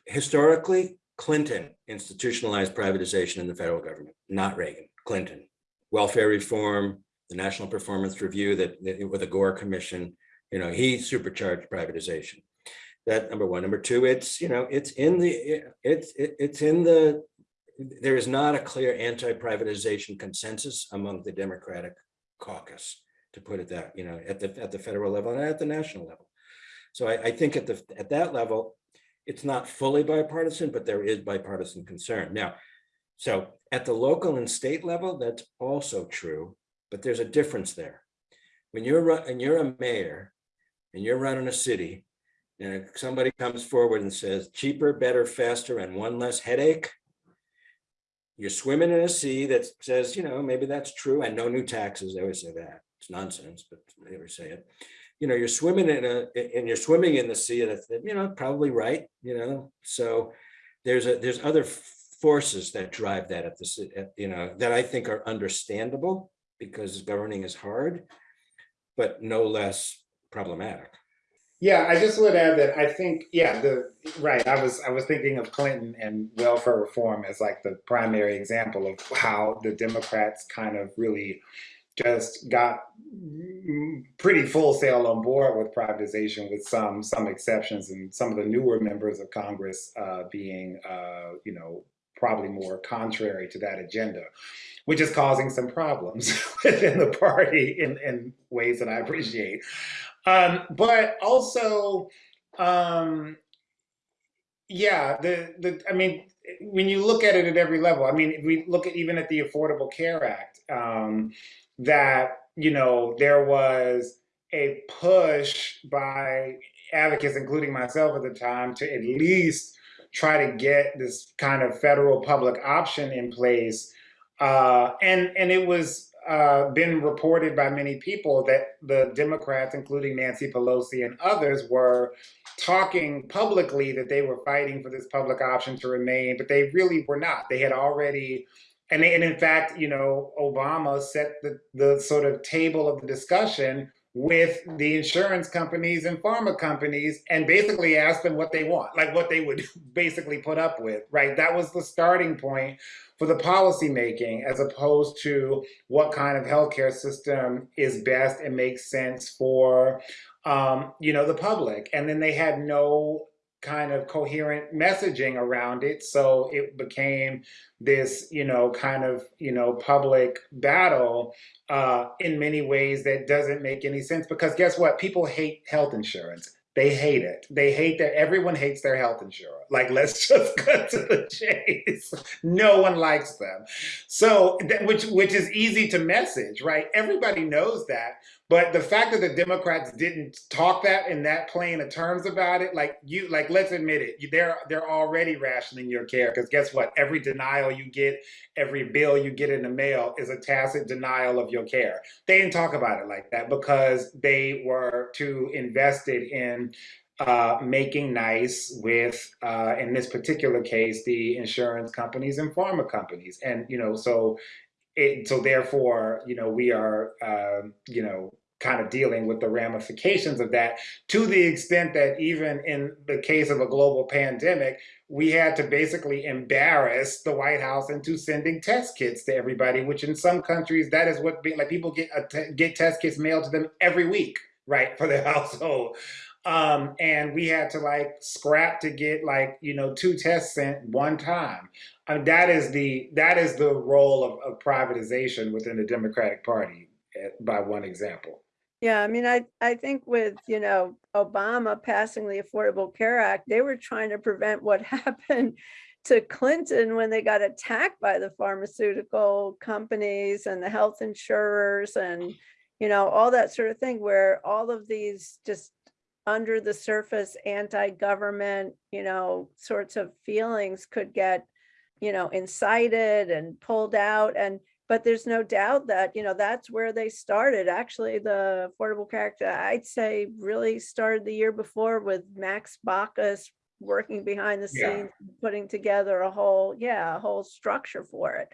historically, Clinton institutionalized privatization in the federal government, not Reagan, Clinton. Welfare reform, the National Performance Review that, that with the Gore Commission, you know, he supercharged privatization. That number one. Number two, it's, you know, it's in the, it's, it- it's in the, there is not a clear anti-privatization consensus among the Democratic caucus, to put it that, you know, at the, at the federal level and at the national level. So I, I think at the, at that level, it's not fully bipartisan, but there is bipartisan concern. Now, so at the local and state level, that's also true, but there's a difference there. When you're, and you're a mayor and you're running a city, and somebody comes forward and says cheaper, better, faster, and one less headache, you're swimming in a sea that says, you know, maybe that's true, and no new taxes, they always say that, it's nonsense, but they always say it. You know, you're swimming in a, and you're swimming in the sea that's, you know, probably right, you know, so there's a, there's other forces that drive that at the, you know, that I think are understandable, because governing is hard, but no less problematic. Yeah, I just would add that I think, yeah, the right. I was I was thinking of Clinton and welfare reform as like the primary example of how the Democrats kind of really just got pretty full sail on board with privatization, with some some exceptions, and some of the newer members of Congress uh, being, uh, you know, probably more contrary to that agenda, which is causing some problems within the party in in ways that I appreciate. Um, but also, um, yeah, the the I mean, when you look at it at every level, I mean, if we look at even at the Affordable Care Act, um, that you know there was a push by advocates, including myself at the time, to at least try to get this kind of federal public option in place, uh, and and it was uh, been reported by many people that the Democrats, including Nancy Pelosi and others, were talking publicly that they were fighting for this public option to remain, but they really were not. They had already, and, and in fact, you know, Obama set the, the sort of table of the discussion with the insurance companies and pharma companies and basically asked them what they want, like what they would basically put up with, right? That was the starting point for the policy making as opposed to what kind of healthcare system is best and makes sense for um, you know the public and then they had no kind of coherent messaging around it so it became this you know kind of you know public battle uh, in many ways that doesn't make any sense because guess what people hate health insurance they hate it. They hate that everyone hates their health insurer. Like, let's just cut to the chase. No one likes them. So, that, which which is easy to message, right? Everybody knows that. But the fact that the Democrats didn't talk that in that plain of terms about it, like you, like let's admit it, they're they're already rationing your care because guess what? Every denial you get, every bill you get in the mail is a tacit denial of your care. They didn't talk about it like that because they were too invested in uh, making nice with, uh, in this particular case, the insurance companies and pharma companies, and you know, so it, so therefore, you know, we are, um, you know, kind of dealing with the ramifications of that to the extent that even in the case of a global pandemic, we had to basically embarrass the White House into sending test kits to everybody, which in some countries that is what like people get get test kits mailed to them every week, right, for their household. Um, and we had to like scrap to get like you know two tests sent one time. Mean, that is the that is the role of, of privatization within the Democratic Party, eh, by one example. Yeah, I mean, I, I think with, you know, Obama passing the Affordable Care Act, they were trying to prevent what happened to Clinton when they got attacked by the pharmaceutical companies and the health insurers and, you know, all that sort of thing, where all of these just under the surface anti-government, you know, sorts of feelings could get, you know, incited and pulled out. And but there's no doubt that, you know, that's where they started. Actually, the Affordable Care Act, I'd say really started the year before with Max Baucus working behind the Yeah. scenes, putting together a whole, yeah, a whole structure for it.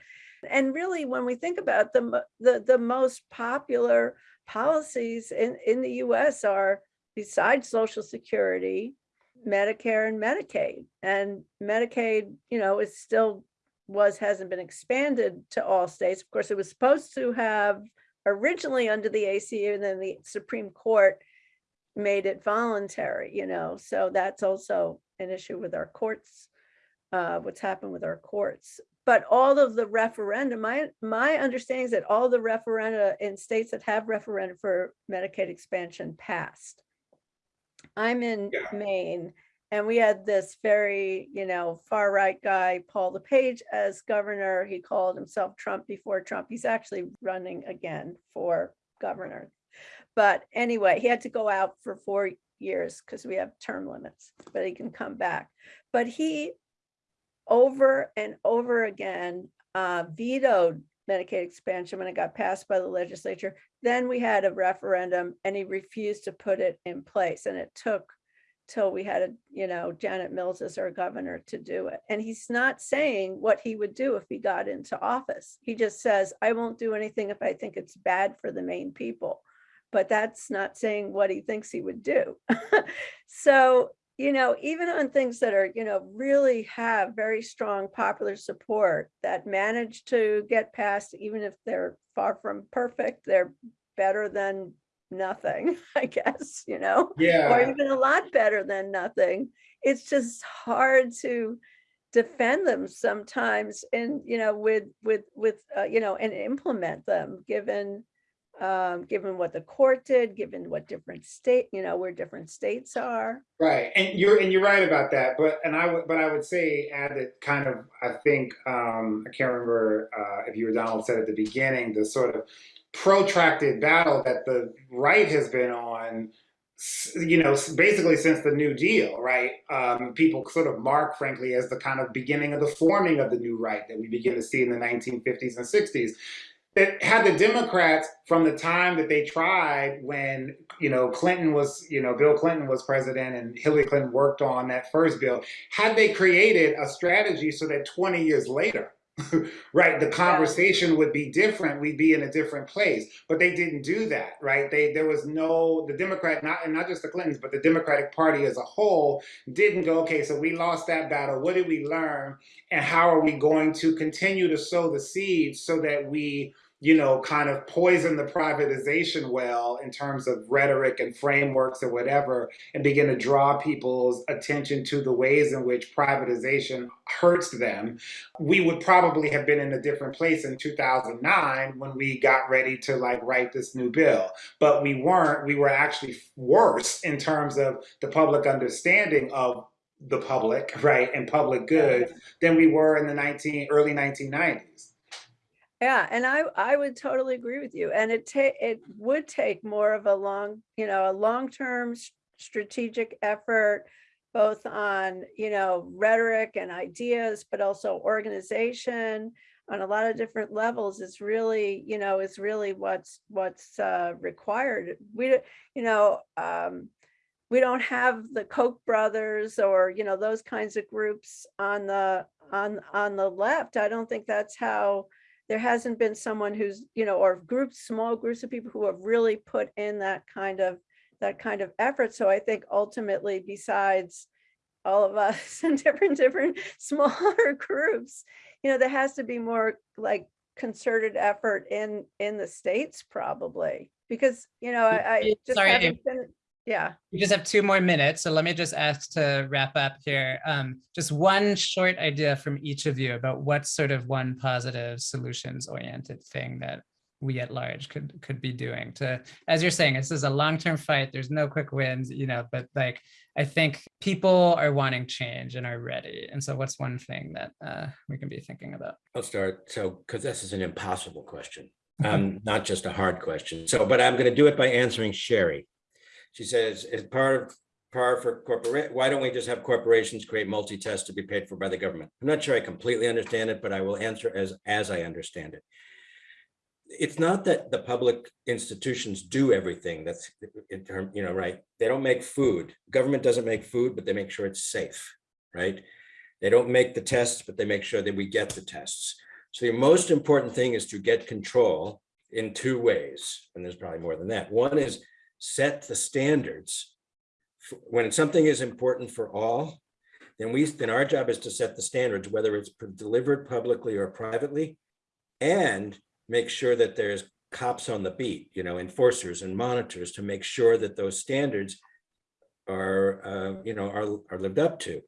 And really, when we think about the, the, the most popular policies in, in the US are besides Social Security, Medicare and Medicaid. And Medicaid, you know, is still was, hasn't been expanded to all states. Of course, it was supposed to have originally under the ACA and then the Supreme Court made it voluntary, you know, so that's also an issue with our courts, uh, what's happened with our courts. But all of the referendum, my, my understanding is that all the referenda in states that have referenda for Medicaid expansion passed. I'm in Yeah. Maine and we had this very, you know, far right guy, Paul LePage as governor. He called himself Trump before Trump. He's actually running again for governor. But anyway, he had to go out for four years because we have term limits, but he can come back. But he over and over again uh, vetoed Medicaid expansion when it got passed by the legislature. Then we had a referendum and he refused to put it in place. And it took till we had, a you know, Janet Mills as our governor to do it. And he's not saying what he would do if he got into office. He just says, I won't do anything if I think it's bad for the Maine people. But that's not saying what he thinks he would do. So, you know, even on things that are, you know, really have very strong popular support that manage to get passed, even if they're far from perfect, they're better than nothing, I guess, you know? or even a lot better than nothing. It's just hard to defend them sometimes and, you know, with, with, with, uh, you know, and implement them, given, um, given what the court did, given what different state, you know, where different states are. right. And you're and you're right about that. But and I would but I would say add that kind of I think um, I can't remember uh, if you or Donald said at the beginning the sort of protracted battle that the right has been on. You know, basically since the New Deal, right? Um, people sort of mark, frankly, as the kind of beginning of the forming of the new right that we begin to see in the 1950s and 60s. that had the Democrats from the time that they tried when you know Clinton was you know Bill Clinton was president and Hillary Clinton worked on that first bill had they created a strategy so that 20 years later right the conversation would be different we'd be in a different place but they didn't do that right? They there was no the Democrat not and not just the Clintons but the Democratic Party as a whole didn't go okay so we lost that battle what did we learn and how are we going to continue to sow the seeds so that we you know kind of poison the privatization well in terms of rhetoric and frameworks or whatever and begin to draw people's attention to the ways in which privatization hurts them. We would probably have been in a different place in 2009 when we got ready to like write this new bill but we weren't. We were actually worse in terms of the public understanding of the public right and public good than we were in the 19 early 1990s Yeah, and I, I would totally agree with you. And it ta, it would take more of a long, you know, a long-term strategic effort, both on, you know, rhetoric and ideas, but also organization on a lot of different levels is really, you know, is really what's, what's uh, required. We, you know, um, we don't have the Koch brothers or, you know, those kinds of groups on the, on, on the left. I don't think that's how, there hasn't been someone who's, you know, or groups, small groups of people who have really put in that kind of, that kind of effort. So I think ultimately, besides all of us in different, different smaller groups, you know, there has to be more like concerted effort in, in the states probably. Because, you know, I, I just Sorry. haven't been, yeah. We just have two more minutes, so let me just ask to wrap up here. Um, just one short idea from each of you about what sort of one positive solutions oriented thing that we at large could could be doing to, as you're saying, this is a long-term fight. There's no quick wins, you know, but like I think people are wanting change and are ready. And so what's one thing that uh, we can be thinking about? I'll start. So, because this is an impossible question, um, not just a hard question. So, but I'm going to do it by answering Sherry. She says, as part of par for corporate, why don't we just have corporations create multi-tests to be paid for by the government? I'm not sure I completely understand it, but I will answer as, as I understand it. it's not that the public institutions do everything that's in term, you know, right? They don't make food. Government doesn't make food, but they make sure it's safe, right? They don't make the tests, but they make sure that we get the tests. So the most important thing is to get control in two ways, and there's probably more than that. One is set the standards. When something is important for all, then we, then our job is to set the standards, whether it's delivered publicly or privately, and make sure that there's cops on the beat, you know, enforcers and monitors to make sure that those standards are, uh, you know, are, are lived up to,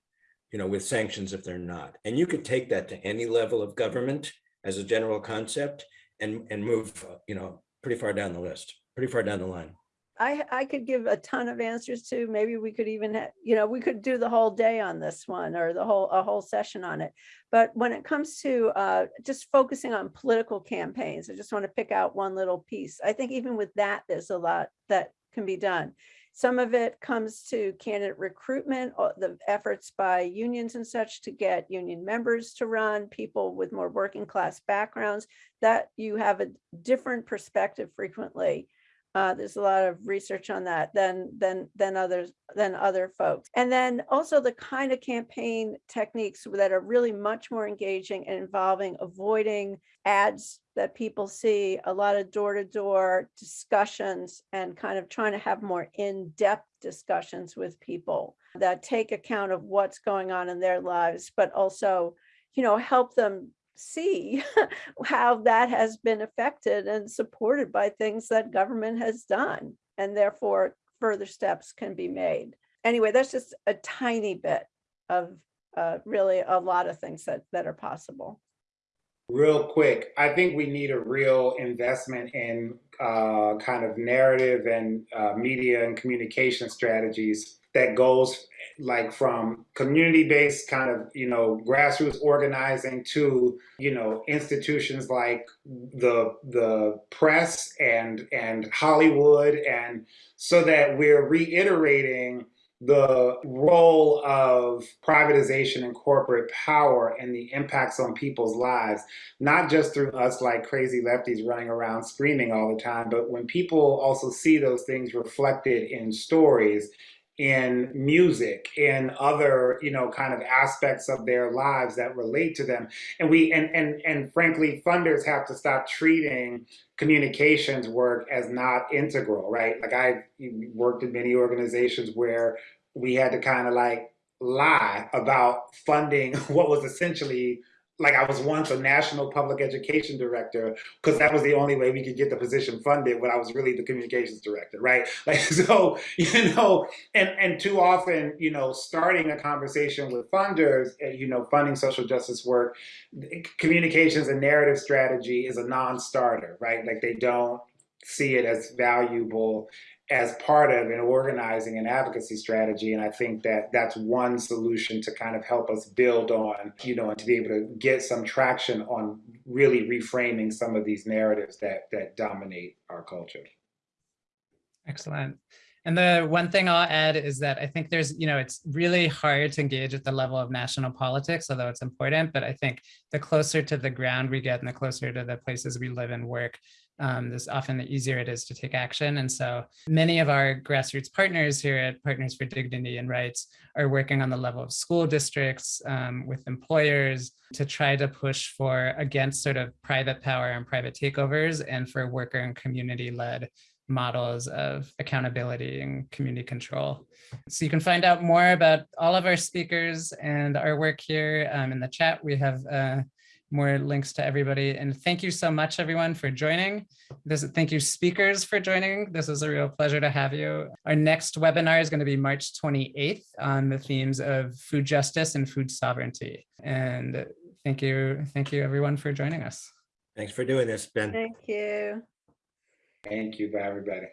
you know, with sanctions if they're not. And you could take that to any level of government as a general concept and, and move, uh, you know, pretty far down the list, pretty far down the line. I, I could give a ton of answers to, maybe we could even, you know, we could do the whole day on this one or the whole, a whole session on it. But when it comes to uh, just focusing on political campaigns, I just want to pick out one little piece. I think even with that, there's a lot that can be done. Some of it comes to candidate recruitment, the efforts by unions and such to get union members to run, people with more working class backgrounds, that you have a different perspective frequently uh, there's a lot of research on that than than than others than other folks. And then also the kind of campaign techniques that are really much more engaging and involving avoiding ads that people see, a lot of door-to-door discussions and kind of trying to have more in-depth discussions with people that take account of what's going on in their lives, but also, you know, help them see how that has been affected and supported by things that government has done. And therefore, further steps can be made. Anyway, that's just a tiny bit of uh, really a lot of things that, that are possible. Real quick, I think we need a real investment in uh, kind of narrative and uh, media and communication strategies that goes like from community-based kind of you know grassroots organizing to you know institutions like the the press and and Hollywood. And so that we're reiterating the role of privatization and corporate power and the impacts on people's lives, not just through us like crazy lefties running around screaming all the time, but when people also see those things reflected in stories, in music, in other, you know, kind of aspects of their lives that relate to them. And we and and and frankly, funders have to stop treating communications work as not integral, right? Like I worked in many organizations where we had to kind of like lie about funding what was essentially like I was once a national public education director because that was the only way we could get the position funded when I was really the communications director, right? Like so, you know, and and too often, you know, starting a conversation with funders, eh, you know, funding social justice work, communications and narrative strategy is a non-starter, right? Like they don't see it as valuable as part of an organizing and advocacy strategy. And I think that that's one solution to kind of help us build on, you know, and to be able to get some traction on really reframing some of these narratives that that dominate our culture. Excellent. And the one thing I'll add is that I think there's, you know, it's really hard to engage at the level of national politics, although it's important. But I think the closer to the ground we get and the closer to the places we live and work, um, this often the easier it is to take action. And so many of our grassroots partners here at Partners for Dignity and Rights are working on the level of school districts um, with employers to try to push for against sort of private power and private takeovers and for worker and community led models of accountability and community control. So you can find out more about all of our speakers and our work here um, in the chat. We have uh, more links to everybody. And thank you so much, everyone, for joining. This, thank you, speakers, for joining. This is a real pleasure to have you. Our next webinar is going to be March 28th on the themes of food justice and food sovereignty. And thank you, thank you, everyone, for joining us. Thanks for doing this, Ben. Thank you. Thank you, bye everybody.